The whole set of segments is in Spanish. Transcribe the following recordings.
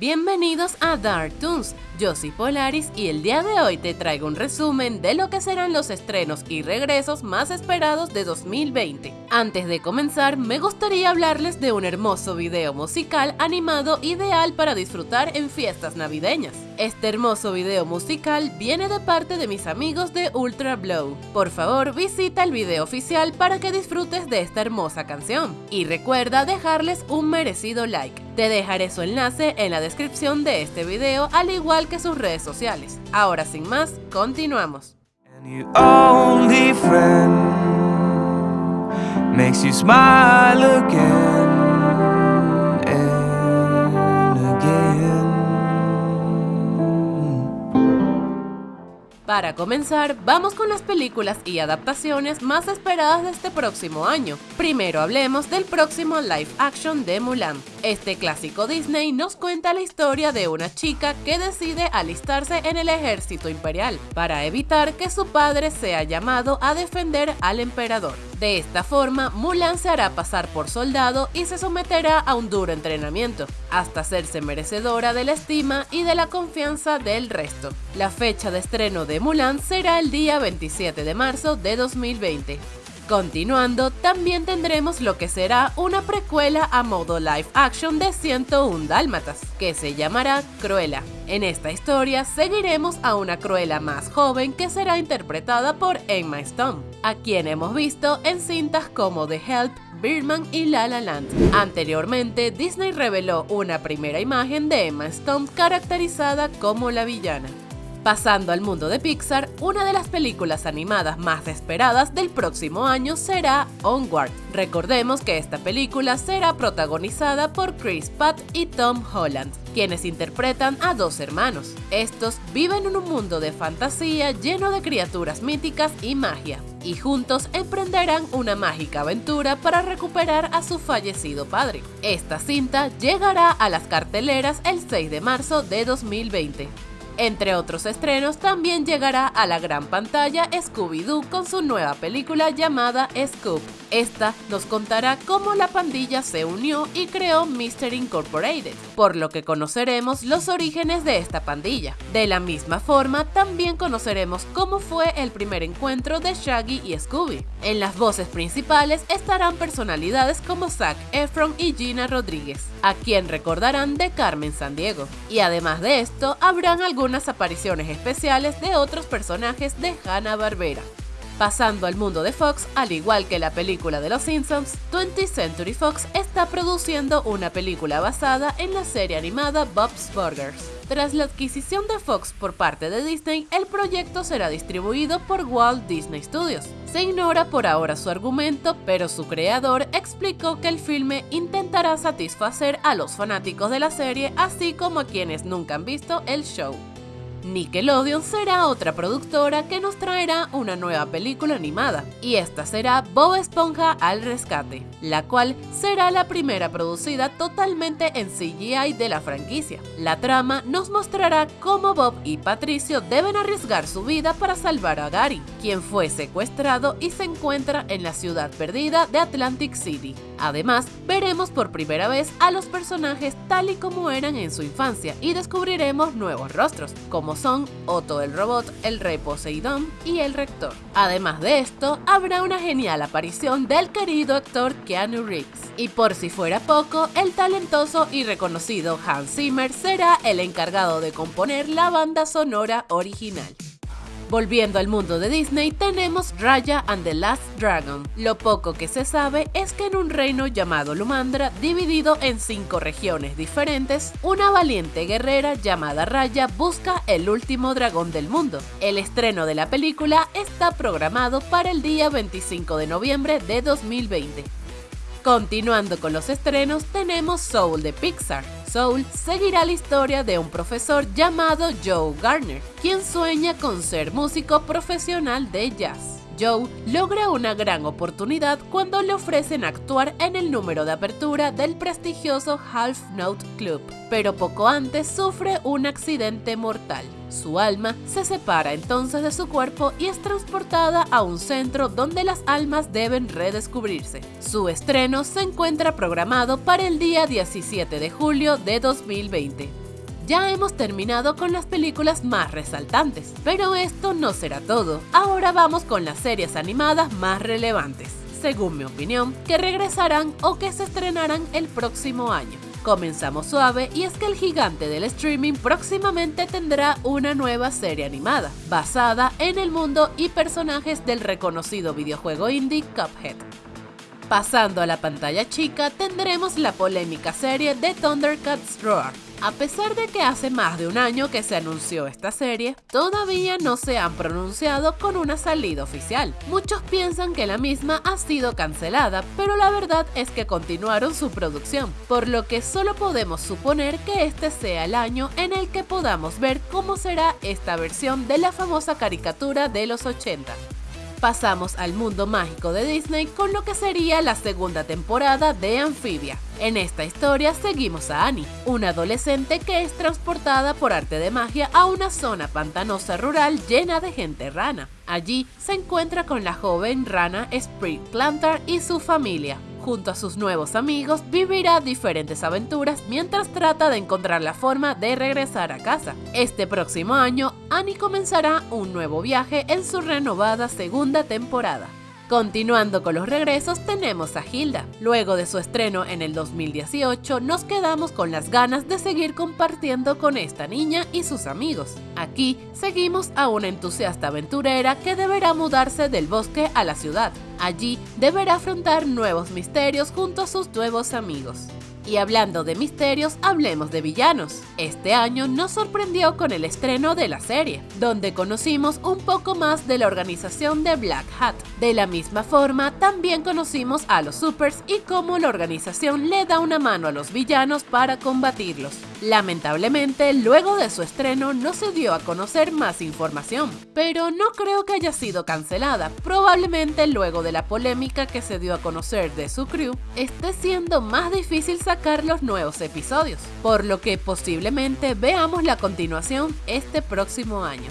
Bienvenidos a Dark Toons, yo soy Polaris y el día de hoy te traigo un resumen de lo que serán los estrenos y regresos más esperados de 2020. Antes de comenzar, me gustaría hablarles de un hermoso video musical animado ideal para disfrutar en fiestas navideñas. Este hermoso video musical viene de parte de mis amigos de Ultra Blow. Por favor, visita el video oficial para que disfrutes de esta hermosa canción. Y recuerda dejarles un merecido like. Te dejaré su enlace en la descripción de este video, al igual que sus redes sociales. Ahora sin más, continuamos. Para comenzar, vamos con las películas y adaptaciones más esperadas de este próximo año. Primero hablemos del próximo live action de Mulan. Este clásico Disney nos cuenta la historia de una chica que decide alistarse en el ejército imperial para evitar que su padre sea llamado a defender al emperador. De esta forma, Mulan se hará pasar por soldado y se someterá a un duro entrenamiento, hasta hacerse merecedora de la estima y de la confianza del resto. La fecha de estreno de Mulan será el día 27 de marzo de 2020. Continuando, también tendremos lo que será una precuela a modo live action de 101 Dálmatas, que se llamará Cruella. En esta historia seguiremos a una Cruella más joven que será interpretada por Emma Stone, a quien hemos visto en cintas como The Help, Birdman y La La Land. Anteriormente, Disney reveló una primera imagen de Emma Stone caracterizada como la villana. Pasando al mundo de Pixar, una de las películas animadas más esperadas del próximo año será Onward. Recordemos que esta película será protagonizada por Chris Pratt y Tom Holland, quienes interpretan a dos hermanos. Estos viven en un mundo de fantasía lleno de criaturas míticas y magia, y juntos emprenderán una mágica aventura para recuperar a su fallecido padre. Esta cinta llegará a las carteleras el 6 de marzo de 2020. Entre otros estrenos, también llegará a la gran pantalla Scooby-Doo con su nueva película llamada Scoop. Esta nos contará cómo la pandilla se unió y creó Mystery Incorporated, por lo que conoceremos los orígenes de esta pandilla. De la misma forma, también conoceremos cómo fue el primer encuentro de Shaggy y Scooby. En las voces principales estarán personalidades como Zac Efron y Gina Rodríguez, a quien recordarán de Carmen Sandiego. Y además de esto, habrán algunas apariciones especiales de otros personajes de Hanna-Barbera. Pasando al mundo de Fox, al igual que la película de Los Simpsons, 20th Century Fox está produciendo una película basada en la serie animada Bob's Burgers. Tras la adquisición de Fox por parte de Disney, el proyecto será distribuido por Walt Disney Studios. Se ignora por ahora su argumento, pero su creador explicó que el filme intentará satisfacer a los fanáticos de la serie, así como a quienes nunca han visto el show. Nickelodeon será otra productora que nos traerá una nueva película animada, y esta será Bob Esponja al Rescate, la cual será la primera producida totalmente en CGI de la franquicia. La trama nos mostrará cómo Bob y Patricio deben arriesgar su vida para salvar a Gary, quien fue secuestrado y se encuentra en la ciudad perdida de Atlantic City. Además, veremos por primera vez a los personajes tal y como eran en su infancia y descubriremos nuevos rostros, como son Otto el robot, el rey Poseidón y el rector. Además de esto, habrá una genial aparición del querido actor Y por si fuera poco, el talentoso y reconocido Hans Zimmer será el encargado de componer la banda sonora original. Volviendo al mundo de Disney, tenemos Raya and the Last Dragon. Lo poco que se sabe es que en un reino llamado Lumandra, dividido en cinco regiones diferentes, una valiente guerrera llamada Raya busca el último dragón del mundo. El estreno de la película está programado para el día 25 de noviembre de 2020. Continuando con los estrenos, tenemos Soul de Pixar. Soul seguirá la historia de un profesor llamado Joe Garner, quien sueña con ser músico profesional de jazz. Joe logra una gran oportunidad cuando le ofrecen actuar en el número de apertura del prestigioso Half Note Club, pero poco antes sufre un accidente mortal. Su alma se separa entonces de su cuerpo y es transportada a un centro donde las almas deben redescubrirse. Su estreno se encuentra programado para el día 17 de julio de 2020. ya hemos terminado con las películas más resaltantes. Pero esto no será todo, ahora vamos con las series animadas más relevantes, según mi opinión, que regresarán o que se estrenarán el próximo año. Comenzamos suave y es que el gigante del streaming próximamente tendrá una nueva serie animada, basada en el mundo y personajes del reconocido videojuego indie Cuphead. Pasando a la pantalla chica, tendremos la polémica serie de Thundercats Roar. A pesar de que hace más de un año que se anunció esta serie, todavía no se han pronunciado con una salida oficial. Muchos piensan que la misma ha sido cancelada, pero la verdad es que continuaron su producción, por lo que solo podemos suponer que este sea el año en el que podamos ver cómo será esta versión de la famosa caricatura de los 80 pasamos al mundo mágico de Disney con lo que sería la segunda temporada de Amphibia. En esta historia seguimos a Annie, una adolescente que es transportada por arte de magia a una zona pantanosa rural llena de gente rana. Allí se encuentra con la joven rana Spring Planter y su familia, junto a sus nuevos amigos, vivirá diferentes aventuras mientras trata de encontrar la forma de regresar a casa. Este próximo año, Annie comenzará un nuevo viaje en su renovada segunda temporada. Continuando con los regresos tenemos a Hilda. Luego de su estreno en el 2018 nos quedamos con las ganas de seguir compartiendo con esta niña y sus amigos. Aquí seguimos a una entusiasta aventurera que deberá mudarse del bosque a la ciudad. Allí deberá afrontar nuevos misterios junto a sus nuevos amigos. Y hablando de misterios, hablemos de villanos. Este año nos sorprendió con el estreno de la serie, donde conocimos un poco más de la organización de Black Hat. De la misma forma, también conocimos a los Supers y cómo la organización le da una mano a los villanos para combatirlos. Lamentablemente, luego de su estreno no se dio a conocer más información, pero no creo que haya sido cancelada. Probablemente luego de la polémica que se dio a conocer de su crew, esté siendo más difícil sacar los nuevos episodios, por lo que posiblemente veamos la continuación este próximo año.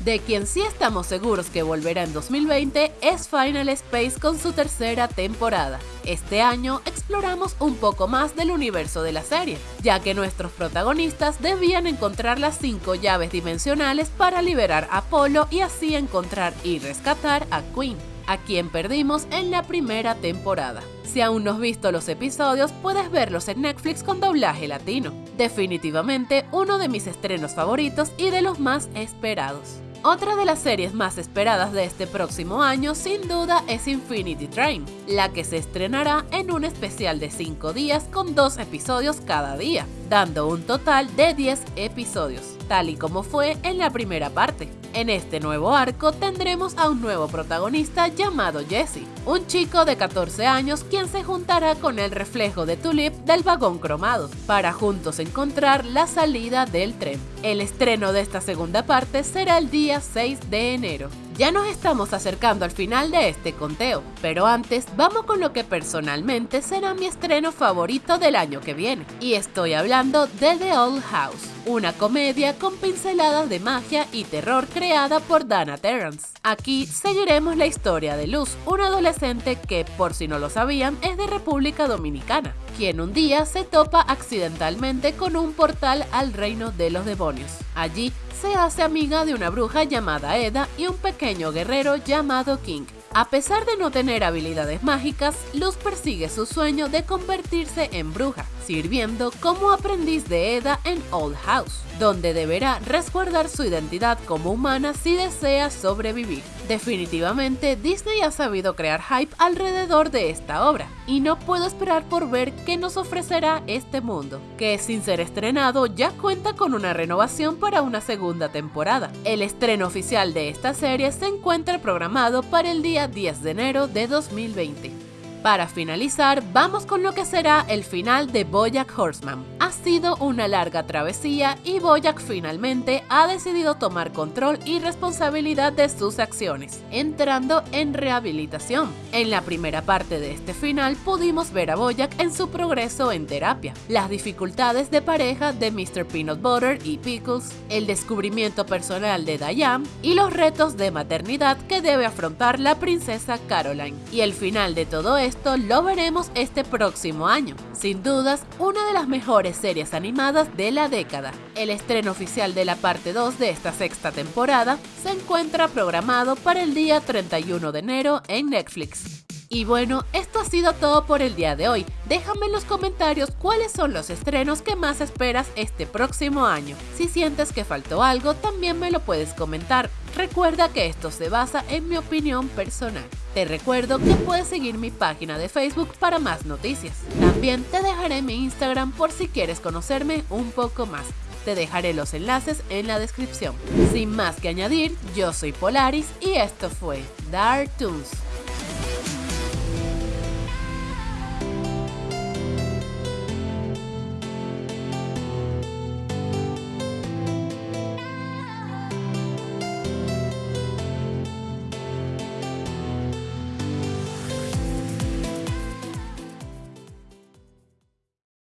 De quien sí estamos seguros que volverá en 2020 es Final Space con su tercera temporada. Este año exploramos un poco más del universo de la serie, ya que nuestros protagonistas debían encontrar las cinco llaves dimensionales para liberar a Apolo y así encontrar y rescatar a Queen a quien perdimos en la primera temporada. Si aún no has visto los episodios, puedes verlos en Netflix con doblaje latino. Definitivamente uno de mis estrenos favoritos y de los más esperados. Otra de las series más esperadas de este próximo año sin duda es Infinity Train, la que se estrenará en un especial de 5 días con 2 episodios cada día, dando un total de 10 episodios, tal y como fue en la primera parte. En este nuevo arco tendremos a un nuevo protagonista llamado Jesse, un chico de 14 años quien se juntará con el reflejo de Tulip del vagón cromado, para juntos encontrar la salida del tren. El estreno de esta segunda parte será el día 6 de enero. Ya nos estamos acercando al final de este conteo, pero antes vamos con lo que personalmente será mi estreno favorito del año que viene, y estoy hablando de The Old House, una comedia con pinceladas de magia y terror creada por Dana Terrance. Aquí seguiremos la historia de Luz, una adolescente que, por si no lo sabían, es de República Dominicana, quien un día se topa accidentalmente con un portal al reino de los demonios. Allí se hace amiga de una bruja llamada Eda y un pequeño guerrero llamado King. A pesar de no tener habilidades mágicas, Luz persigue su sueño de convertirse en bruja, sirviendo como aprendiz de Eda en Old House, donde deberá resguardar su identidad como humana si desea sobrevivir. Definitivamente, Disney ha sabido crear hype alrededor de esta obra, y no puedo esperar por ver qué nos ofrecerá este mundo, que sin ser estrenado ya cuenta con una renovación para una segunda temporada. El estreno oficial de esta serie se encuentra programado para el día 10 de enero de 2020. Para finalizar, vamos con lo que será el final de Bojack Horseman. Ha sido una larga travesía y Bojack finalmente ha decidido tomar control y responsabilidad de sus acciones, entrando en rehabilitación. En la primera parte de este final pudimos ver a Bojack en su progreso en terapia, las dificultades de pareja de Mr. Peanut Butter y Pickles, el descubrimiento personal de Diane y los retos de maternidad que debe afrontar la princesa Caroline. Y el final de todo esto esto lo veremos este próximo año. Sin dudas, una de las mejores series animadas de la década. El estreno oficial de la parte 2 de esta sexta temporada se encuentra programado para el día 31 de enero en Netflix. Y bueno, esto ha sido todo por el día de hoy. Déjame en los comentarios cuáles son los estrenos que más esperas este próximo año. Si sientes que faltó algo, también me lo puedes comentar. Recuerda que esto se basa en mi opinión personal. Te recuerdo que puedes seguir mi página de Facebook para más noticias. También te dejaré mi Instagram por si quieres conocerme un poco más. Te dejaré los enlaces en la descripción. Sin más que añadir, yo soy Polaris y esto fue Dark Toons.